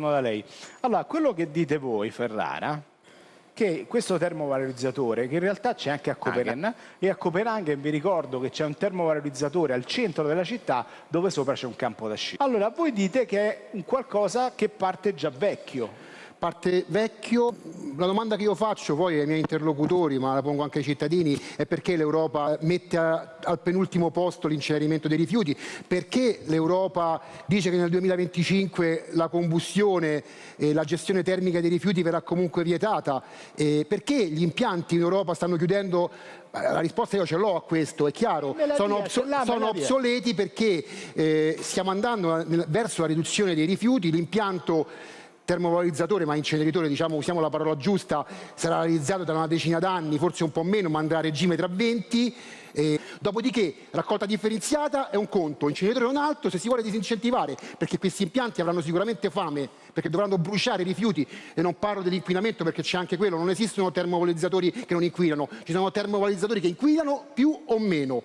da lei. Allora, quello che dite voi, Ferrara, che questo termovalorizzatore, che in realtà c'è anche a Copenaghen, e a Copenaghen vi ricordo che c'è un termovalorizzatore al centro della città dove sopra c'è un campo da sci. Allora, voi dite che è un qualcosa che parte già vecchio, parte vecchio. La domanda che io faccio poi ai miei interlocutori, ma la pongo anche ai cittadini, è perché l'Europa mette a, al penultimo posto l'incenerimento dei rifiuti, perché l'Europa dice che nel 2025 la combustione e la gestione termica dei rifiuti verrà comunque vietata, e perché gli impianti in Europa stanno chiudendo? La risposta io ce l'ho a questo, è chiaro, sono, obso sono obsoleti perché eh, stiamo andando verso la riduzione dei rifiuti, l'impianto termovalorizzatore ma inceneritore, diciamo, usiamo la parola giusta, sarà realizzato tra una decina d'anni, forse un po' meno, ma andrà a regime tra 20. Eh, dopodiché raccolta differenziata è un conto, inceneritore è un altro, se si vuole disincentivare, perché questi impianti avranno sicuramente fame, perché dovranno bruciare i rifiuti, e non parlo dell'inquinamento perché c'è anche quello, non esistono termovalorizzatori che non inquinano, ci sono termovalorizzatori che inquinano più o meno.